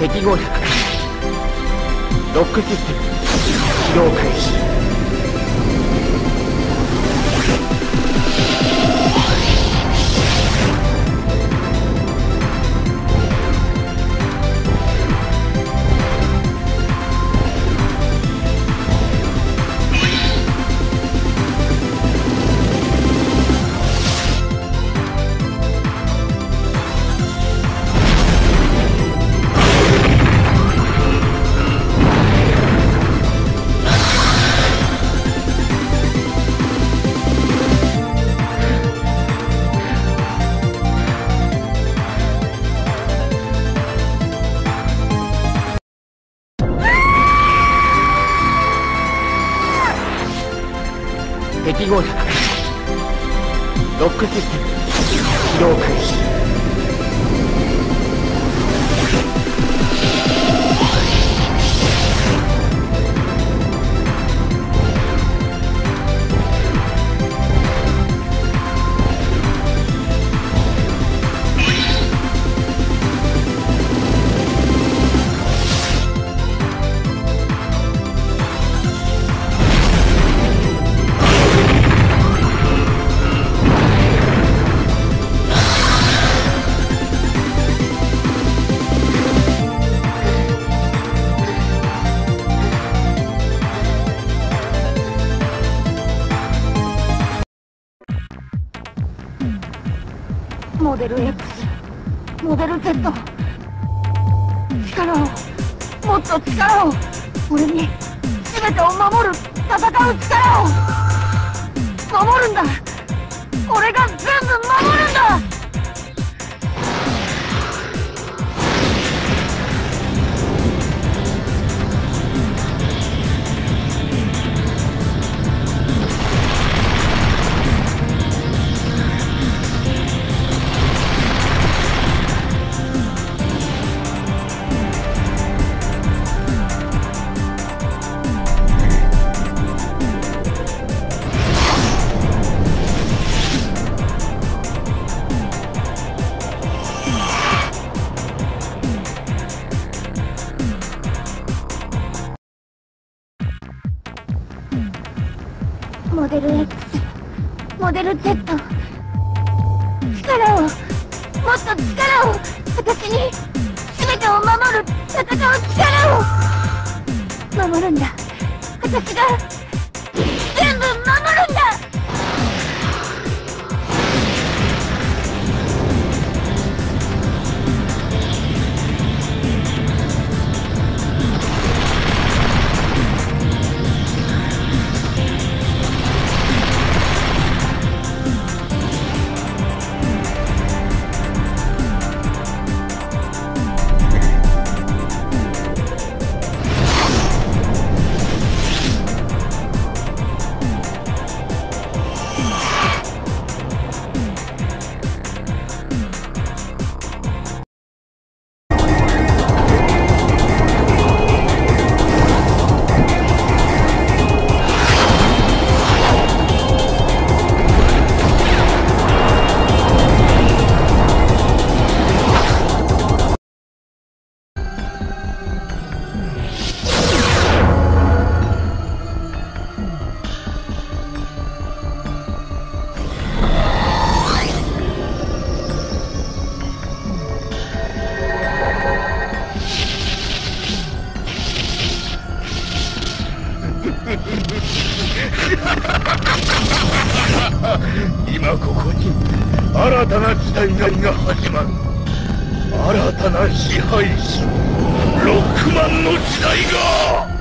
適合力ロックシステム起動開始。ロックシステム。起動開始。モデル X モデル Z 力をもっと力を。俺に全てを守る。戦う力を。守るんだ。俺が全部守るんだ。モデル X モデル Z 力をもっと力を私に全てを守る戦う力を守るんだ。私が 今ここに新たな時代が始まる。新たな支配者ロックマンの時代が。